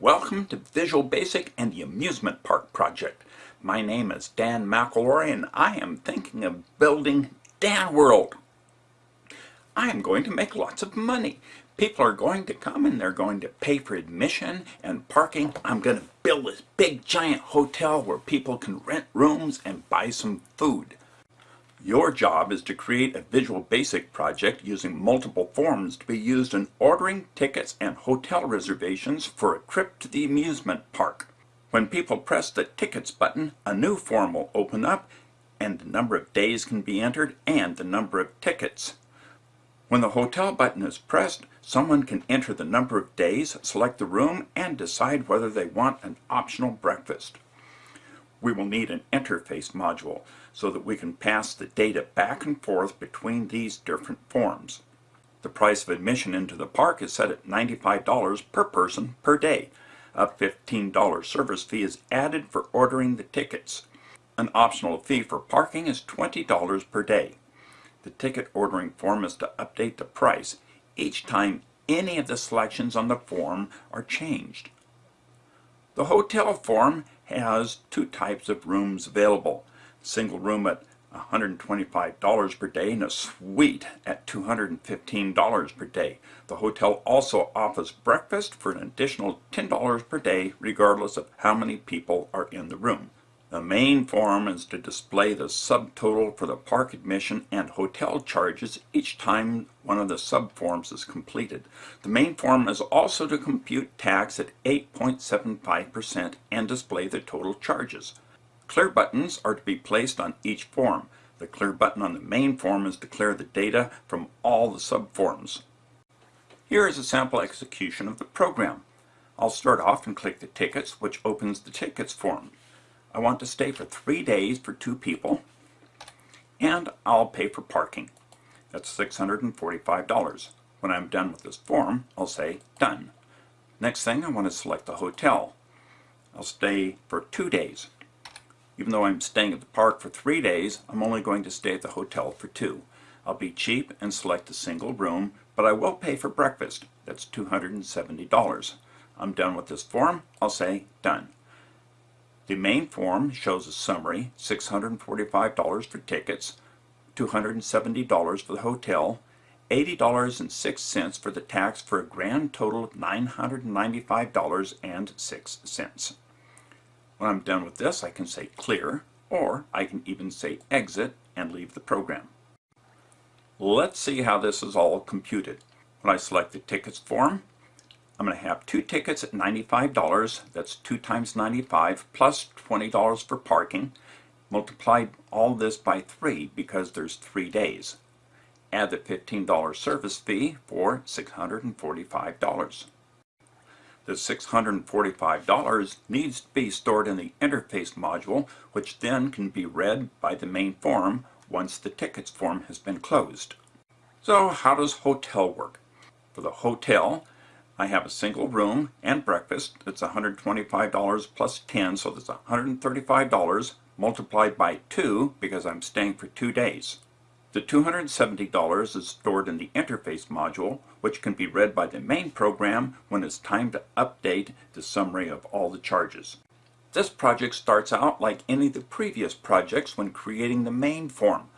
Welcome to Visual Basic and the Amusement Park Project. My name is Dan McElroy and I am thinking of building Dan World. I am going to make lots of money. People are going to come and they're going to pay for admission and parking. I'm going to build this big giant hotel where people can rent rooms and buy some food. Your job is to create a Visual Basic project using multiple forms to be used in ordering tickets and hotel reservations for a trip to the amusement park. When people press the Tickets button, a new form will open up and the number of days can be entered and the number of tickets. When the Hotel button is pressed, someone can enter the number of days, select the room, and decide whether they want an optional breakfast we will need an interface module so that we can pass the data back and forth between these different forms. The price of admission into the park is set at $95 per person per day. A $15 service fee is added for ordering the tickets. An optional fee for parking is $20 per day. The ticket ordering form is to update the price each time any of the selections on the form are changed. The hotel form has two types of rooms available. Single room at $125 per day and a suite at $215 per day. The hotel also offers breakfast for an additional $10 per day regardless of how many people are in the room. The main form is to display the subtotal for the park admission and hotel charges each time one of the subforms is completed. The main form is also to compute tax at 8.75% and display the total charges. Clear buttons are to be placed on each form. The clear button on the main form is to clear the data from all the subforms. Here is a sample execution of the program. I'll start off and click the Tickets, which opens the Tickets form. I want to stay for three days for two people and I'll pay for parking. That's $645. When I'm done with this form, I'll say done. Next thing, I want to select the hotel. I'll stay for two days. Even though I'm staying at the park for three days, I'm only going to stay at the hotel for two. I'll be cheap and select a single room, but I will pay for breakfast. That's $270. I'm done with this form. I'll say done. The main form shows a summary, $645 for tickets, $270 for the hotel, $80.06 for the tax for a grand total of $995.06. When I'm done with this, I can say clear, or I can even say exit and leave the program. Let's see how this is all computed. When I select the tickets form, I'm going to have two tickets at $95. That's 2 times 95 plus $20 for parking. Multiply all this by 3 because there's 3 days. Add the $15 service fee for $645. The $645 needs to be stored in the interface module which then can be read by the main form once the tickets form has been closed. So how does hotel work? For the hotel, I have a single room and breakfast. It's $125 plus 10, so that's $135 multiplied by 2 because I'm staying for two days. The $270 is stored in the interface module, which can be read by the main program when it's time to update the summary of all the charges. This project starts out like any of the previous projects when creating the main form.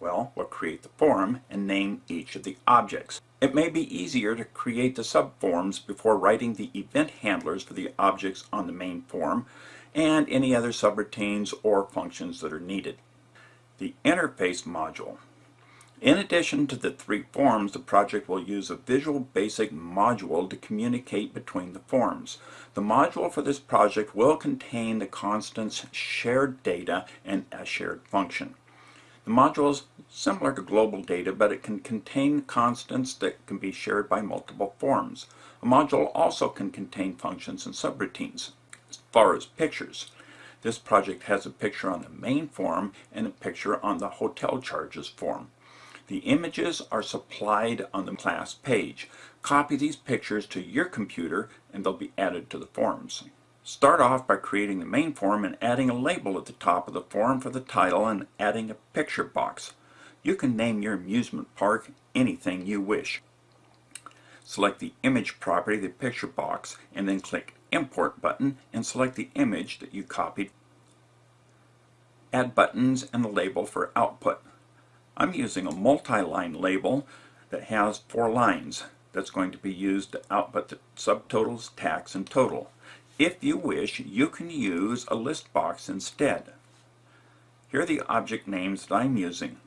Well, we'll create the form and name each of the objects. It may be easier to create the subforms before writing the event handlers for the objects on the main form and any other subroutines or functions that are needed. The interface module. In addition to the three forms, the project will use a Visual Basic module to communicate between the forms. The module for this project will contain the constants shared data and a shared function. The module is similar to global data, but it can contain constants that can be shared by multiple forms. A module also can contain functions and subroutines. As far as pictures, this project has a picture on the main form and a picture on the hotel charges form. The images are supplied on the class page. Copy these pictures to your computer and they'll be added to the forms. Start off by creating the main form and adding a label at the top of the form for the title and adding a picture box. You can name your amusement park anything you wish. Select the image property, the picture box, and then click Import button and select the image that you copied. Add buttons and the label for output. I'm using a multi-line label that has four lines that's going to be used to output the subtotals, tax, and total. If you wish, you can use a list box instead. Here are the object names that I'm using.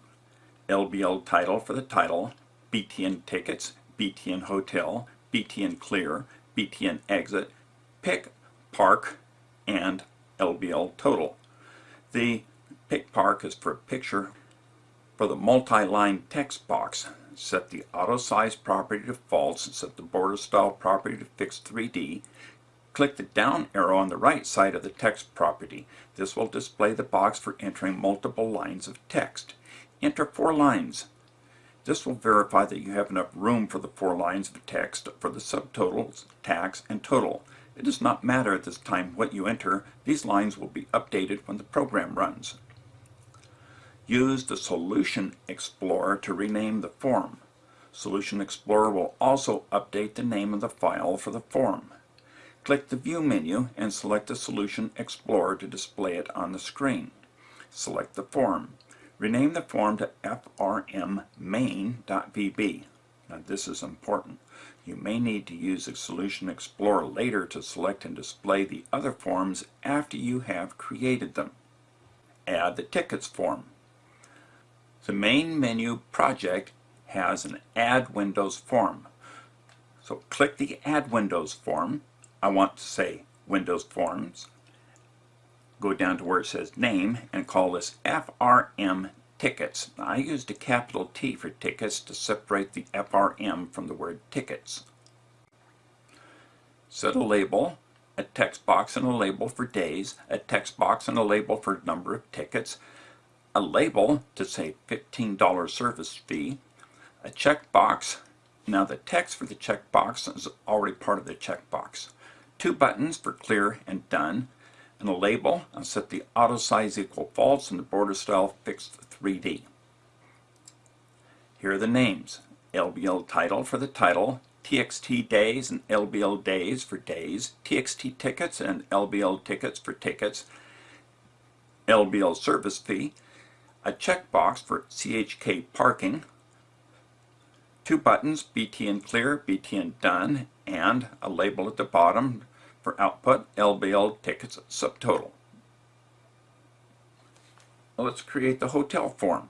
LBL title for the title, BTN tickets, BTN hotel, BTN clear, BTN exit, pick, park, and LBL total. The pick park is for picture. For the multi-line text box, set the auto size property to false and set the border style property to fixed 3D. Click the down arrow on the right side of the text property. This will display the box for entering multiple lines of text. Enter four lines. This will verify that you have enough room for the four lines of text for the subtotals, tax, and total. It does not matter at this time what you enter. These lines will be updated when the program runs. Use the Solution Explorer to rename the form. Solution Explorer will also update the name of the file for the form. Click the View menu and select the Solution Explorer to display it on the screen. Select the form. Rename the form to frmmain.vb. Now this is important. You may need to use the Solution Explorer later to select and display the other forms after you have created them. Add the Tickets form. The main menu project has an Add Windows form. So click the Add Windows form. I want to say Windows Forms. Go down to where it says Name and call this FRM Tickets. Now, I used a capital T for tickets to separate the FRM from the word tickets. Set a label, a text box and a label for days, a text box and a label for number of tickets, a label to say $15 service fee, a checkbox. Now the text for the checkbox is already part of the checkbox. Two buttons for clear and done, and a label. I'll set the auto size equal false and the border style fixed 3D. Here are the names. LBL title for the title, TXT days and LBL days for days, TXT tickets and LBL tickets for tickets, LBL service fee, a checkbox for CHK parking, two buttons, BTN clear, BTN done, and a label at the bottom for output, LBL tickets subtotal. let's create the hotel form.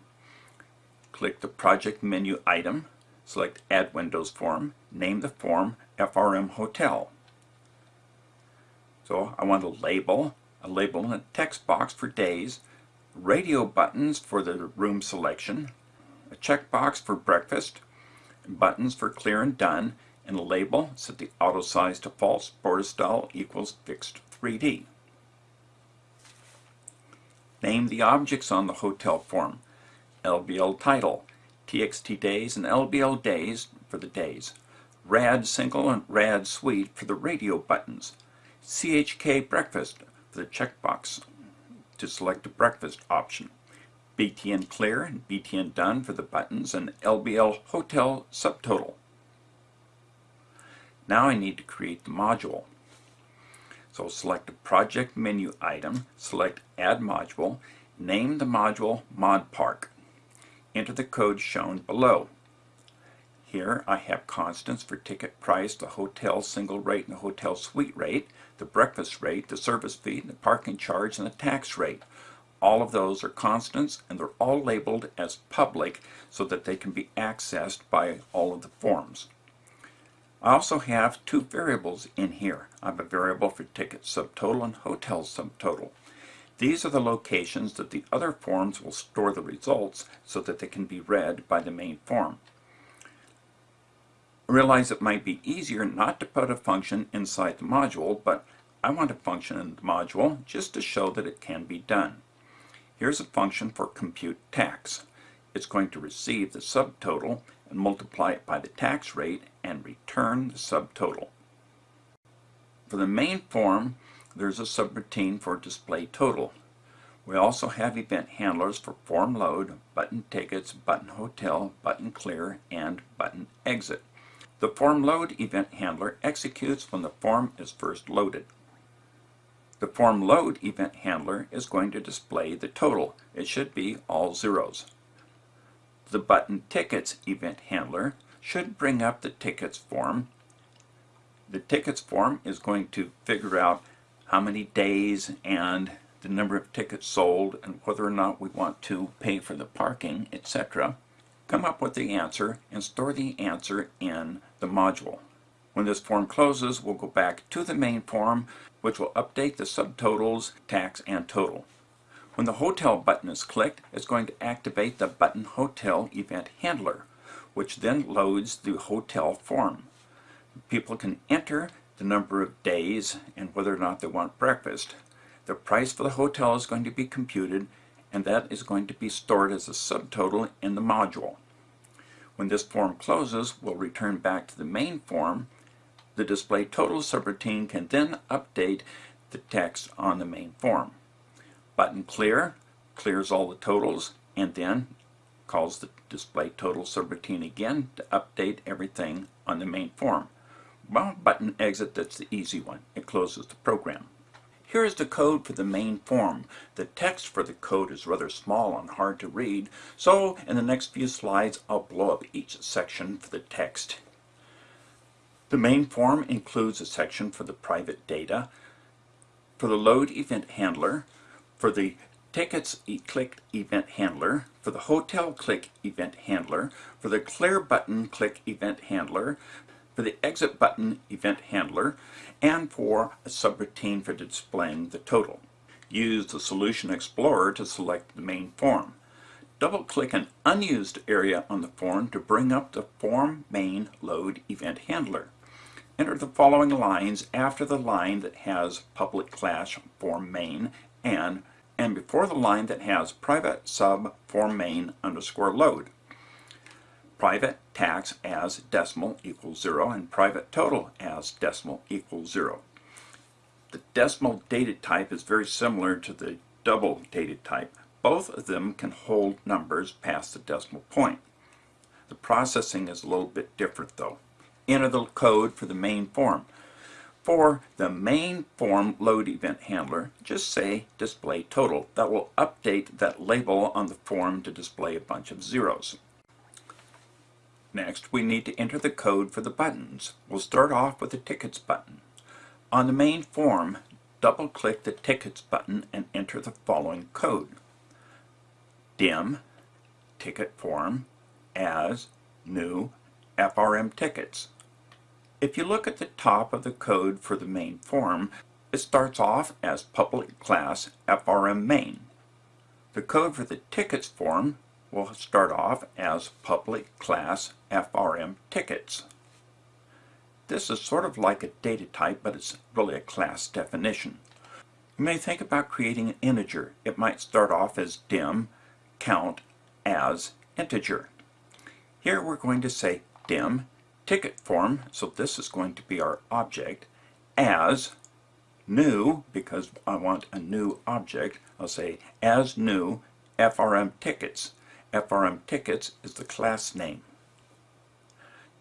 Click the project menu item, select add windows form, name the form FRM hotel. So I want a label, a label in a text box for days, radio buttons for the room selection, a checkbox for breakfast, buttons for clear and done, and a label set the auto size to false, border style equals fixed 3D. Name the objects on the hotel form. LBL title, TXT days and LBL days for the days, RAD single and RAD suite for the radio buttons, CHK breakfast for the checkbox to select a breakfast option. BTN Clear and BTN Done for the buttons and LBL Hotel subtotal. Now I need to create the module. So select a project menu item, select Add Module, name the module Mod Park. Enter the code shown below. Here I have constants for ticket price, the hotel single rate and the hotel suite rate, the breakfast rate, the service fee, the parking charge, and the tax rate. All of those are constants and they're all labeled as public so that they can be accessed by all of the forms. I also have two variables in here. I have a variable for ticket subtotal and hotel subtotal. These are the locations that the other forms will store the results so that they can be read by the main form realize it might be easier not to put a function inside the module, but I want a function in the module just to show that it can be done. Here's a function for compute tax. It's going to receive the subtotal and multiply it by the tax rate and return the subtotal. For the main form, there's a subroutine for display total. We also have event handlers for form load, button tickets, button hotel, button clear, and button exit. The form load event handler executes when the form is first loaded. The form load event handler is going to display the total. It should be all zeros. The button tickets event handler should bring up the tickets form. The tickets form is going to figure out how many days and the number of tickets sold and whether or not we want to pay for the parking, etc. Come up with the answer and store the answer in the module. When this form closes, we'll go back to the main form, which will update the subtotals, tax, and total. When the Hotel button is clicked, it's going to activate the Button Hotel event handler, which then loads the hotel form. People can enter the number of days and whether or not they want breakfast. The price for the hotel is going to be computed and that is going to be stored as a subtotal in the module. When this form closes, we'll return back to the main form. The display total subroutine can then update the text on the main form. Button clear clears all the totals and then calls the display total subroutine again to update everything on the main form. Well, button exit, that's the easy one. It closes the program. Here is the code for the main form. The text for the code is rather small and hard to read, so in the next few slides I'll blow up each section for the text. The main form includes a section for the private data, for the load event handler, for the tickets click event handler, for the hotel click event handler, for the clear button click event handler, for the exit button event handler, and for a subroutine for displaying the total. Use the Solution Explorer to select the main form. Double-click an unused area on the form to bring up the Form Main Load Event Handler. Enter the following lines after the line that has public class form main and and before the line that has private sub form main underscore load private tax as decimal equals 0 and private total as decimal equals 0. The decimal data type is very similar to the double data type. Both of them can hold numbers past the decimal point. The processing is a little bit different though. Enter the code for the main form. For the main form load event handler, just say display total. That will update that label on the form to display a bunch of zeros. Next, we need to enter the code for the buttons. We'll start off with the Tickets button. On the main form, double-click the Tickets button and enter the following code. DIM, ticket form, as, new, FRM tickets. If you look at the top of the code for the main form, it starts off as public class FRM main. The code for the tickets form will start off as public class FRM tickets. This is sort of like a data type, but it's really a class definition. You may think about creating an integer. It might start off as dim count as integer. Here we're going to say dim ticket form, so this is going to be our object, as new, because I want a new object, I'll say as new FRM tickets. FRM tickets is the class name.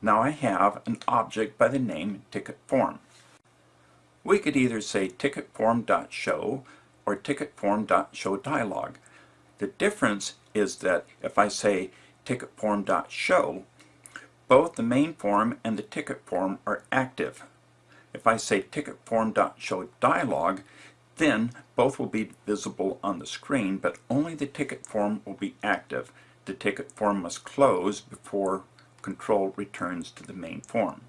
Now I have an object by the name ticket form. We could either say ticketform.show or ticket ticketform.showDialog. The difference is that if I say ticketform.show, both the main form and the ticket form are active. If I say ticket ticketform.showDialog, then both will be visible on the screen, but only the ticket form will be active. The ticket form must close before control returns to the main form.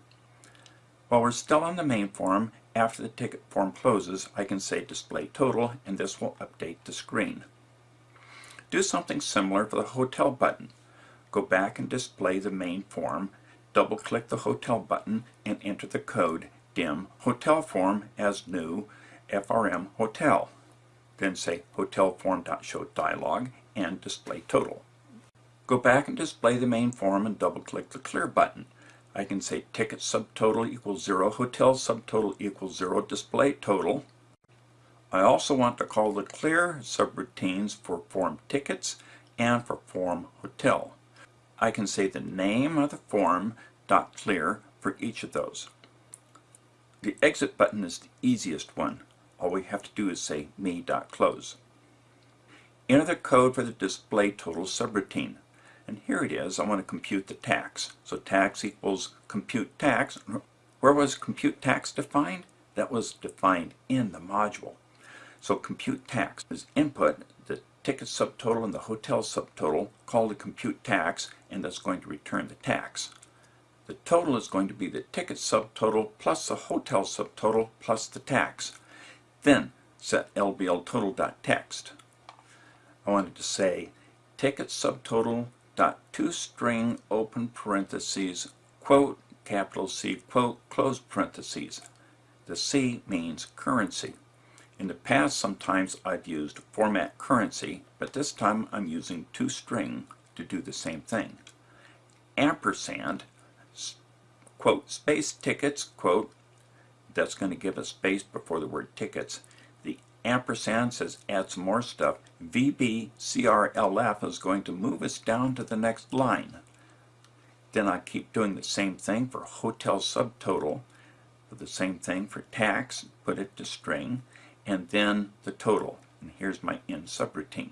While we're still on the main form, after the ticket form closes, I can say display total and this will update the screen. Do something similar for the hotel button. Go back and display the main form, double click the hotel button and enter the code dim hotel form as new FRM hotel. Then say hotel dialog and display total. Go back and display the main form and double click the clear button. I can say ticket subtotal equals 0, hotel subtotal equals 0, display total. I also want to call the clear subroutines for form tickets and for form hotel. I can say the name of the form dot clear for each of those. The exit button is the easiest one. All we have to do is say me.close. Enter the code for the display total subroutine. And here it is. I want to compute the tax. So tax equals compute tax. Where was compute tax defined? That was defined in the module. So compute tax is input the ticket subtotal and the hotel subtotal called the compute tax and that's going to return the tax. The total is going to be the ticket subtotal plus the hotel subtotal plus the tax. Then set LBL total.text. I wanted to say ticket subtotal dot toString open parentheses quote capital C quote close parentheses. The C means currency. In the past sometimes I've used format currency but this time I'm using toString to do the same thing. Ampersand quote, space tickets, quote, that's going to give a space before the word tickets. The ampersand says add some more stuff. VBCRLF is going to move us down to the next line. Then I keep doing the same thing for hotel subtotal, the same thing for tax, put it to string, and then the total. And here's my end subroutine.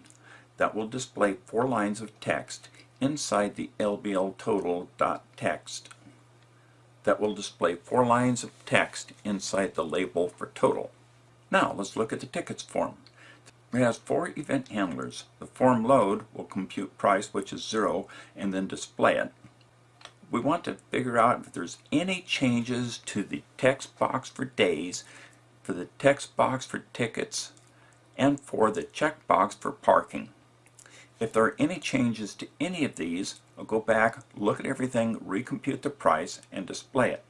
That will display four lines of text inside the LBL total.text that will display four lines of text inside the label for total. Now let's look at the tickets form. It has four event handlers. The form load will compute price, which is zero, and then display it. We want to figure out if there's any changes to the text box for days, for the text box for tickets, and for the checkbox for parking. If there are any changes to any of these, I'll go back, look at everything, recompute the price, and display it.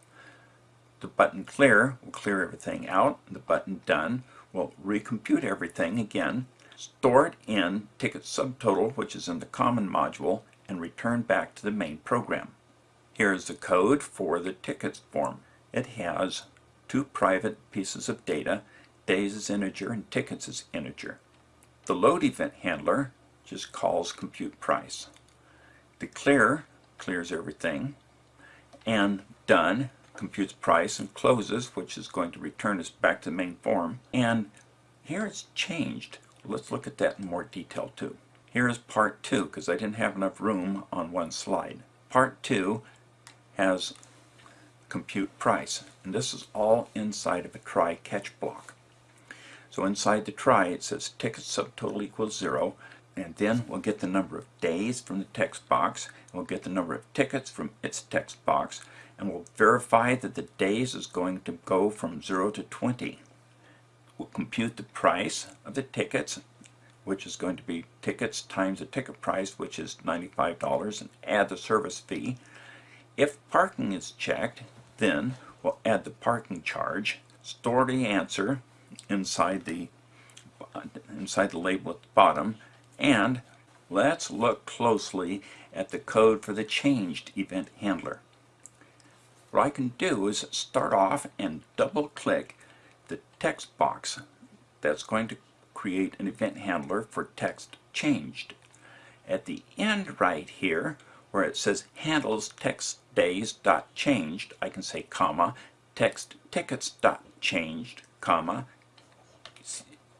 The button clear will clear everything out. The button done will recompute everything again, store it in ticket subtotal, which is in the common module, and return back to the main program. Here is the code for the tickets form. It has two private pieces of data, days is integer and tickets is integer. The load event handler just calls compute price. Declare clears everything, and done computes price and closes, which is going to return us back to the main form. And here it's changed. Let's look at that in more detail too. Here is part two, because I didn't have enough room on one slide. Part two has compute price, and this is all inside of a try catch block. So inside the try it says ticket subtotal equals zero, and then we'll get the number of days from the text box, and we'll get the number of tickets from its text box, and we'll verify that the days is going to go from 0 to 20. We'll compute the price of the tickets, which is going to be tickets times the ticket price, which is $95, and add the service fee. If parking is checked, then we'll add the parking charge, store the answer inside the uh, inside the label at the bottom, and let's look closely at the code for the changed event handler. What I can do is start off and double click the text box that's going to create an event handler for text changed. At the end right here where it says handles text days dot changed I can say comma text tickets dot changed comma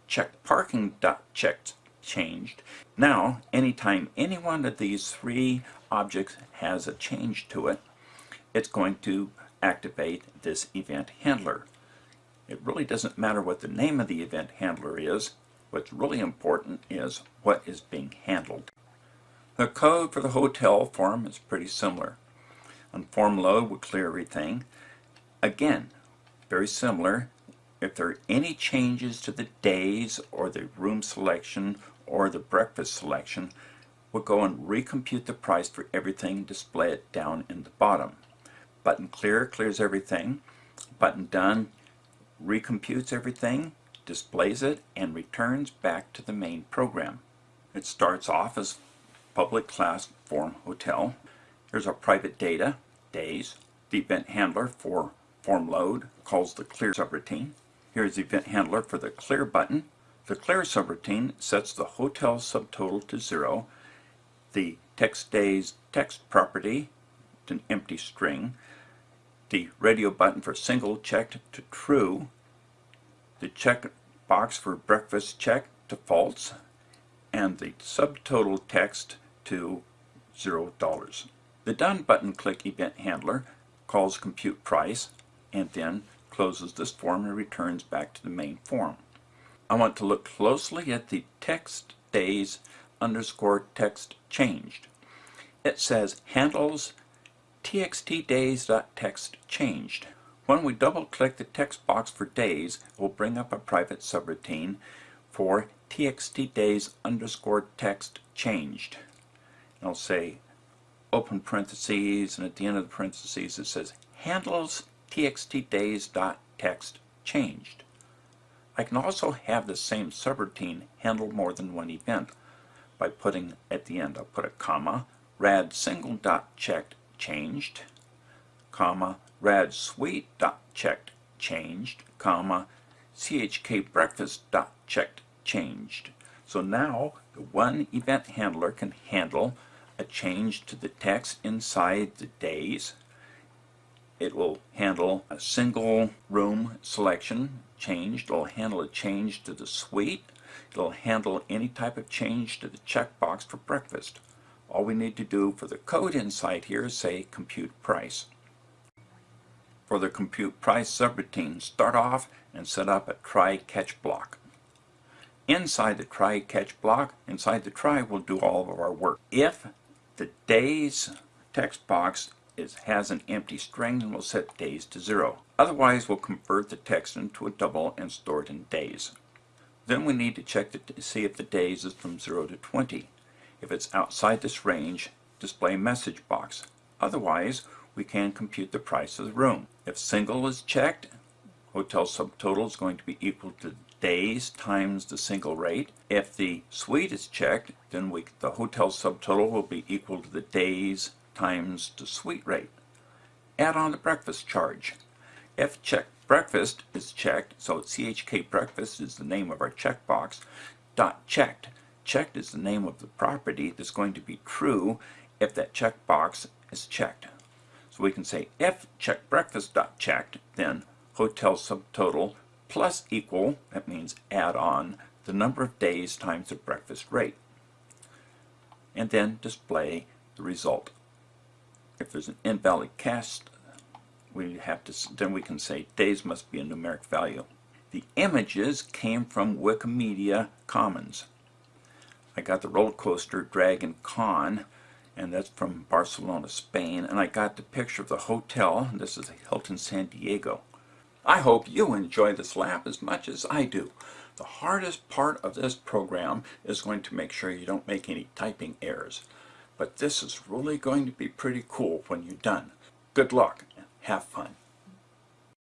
check parking dot checked changed. Now, anytime any one of these three objects has a change to it, it's going to activate this event handler. It really doesn't matter what the name of the event handler is. What's really important is what is being handled. The code for the hotel form is pretty similar. On form load, we'll clear everything. Again, very similar. If there are any changes to the days or the room selection or the breakfast selection, we'll go and recompute the price for everything, display it down in the bottom. Button clear clears everything. Button done recomputes everything, displays it, and returns back to the main program. It starts off as public class form hotel. Here's our private data, days. The event handler for form load calls the clear subroutine. Here's the event handler for the clear button. The clear subroutine sets the hotel subtotal to zero, the text days text property to an empty string, the radio button for single checked to true, the check box for breakfast check to false, and the subtotal text to $0. The Done button click event handler calls compute price and then closes this form and returns back to the main form. I want to look closely at the text days underscore text changed. It says handles txtdays.text changed. When we double click the text box for days, it will bring up a private subroutine for txtdays underscore text changed. And I'll say open parentheses and at the end of the parentheses it says handles txtdays.text changed. I can also have the same subroutine handle more than one event by putting at the end, I'll put a comma, rad single dot checked changed, comma, rad suite dot checked changed, comma, chk breakfast dot checked changed. So now the one event handler can handle a change to the text inside the days. It will handle a single room selection changed. It'll handle a change to the suite. It'll handle any type of change to the checkbox for breakfast. All we need to do for the code inside here is say compute price. For the compute price subroutine, start off and set up a try catch block. Inside the try catch block, inside the try, we'll do all of our work. If the days text box is, has an empty string, then we'll set days to zero. Otherwise, we'll convert the text into a double and store it in days. Then we need to check to see if the days is from 0 to 20. If it's outside this range, display message box. Otherwise, we can compute the price of the room. If single is checked, hotel subtotal is going to be equal to days times the single rate. If the suite is checked, then we, the hotel subtotal will be equal to the days times the suite rate. Add on the breakfast charge. If check breakfast is checked, so CHK breakfast is the name of our checkbox, dot checked. Checked is the name of the property that's going to be true if that checkbox is checked. So we can say if check breakfast dot checked, then hotel subtotal plus equal, that means add on, the number of days times the breakfast rate. And then display the result. If there's an invalid cast, we have to, then we can say days must be a numeric value. The images came from Wikimedia Commons. I got the roller coaster Dragon Khan and that's from Barcelona, Spain. And I got the picture of the hotel. This is Hilton San Diego. I hope you enjoy this lab as much as I do. The hardest part of this program is going to make sure you don't make any typing errors. But this is really going to be pretty cool when you're done. Good luck and have fun.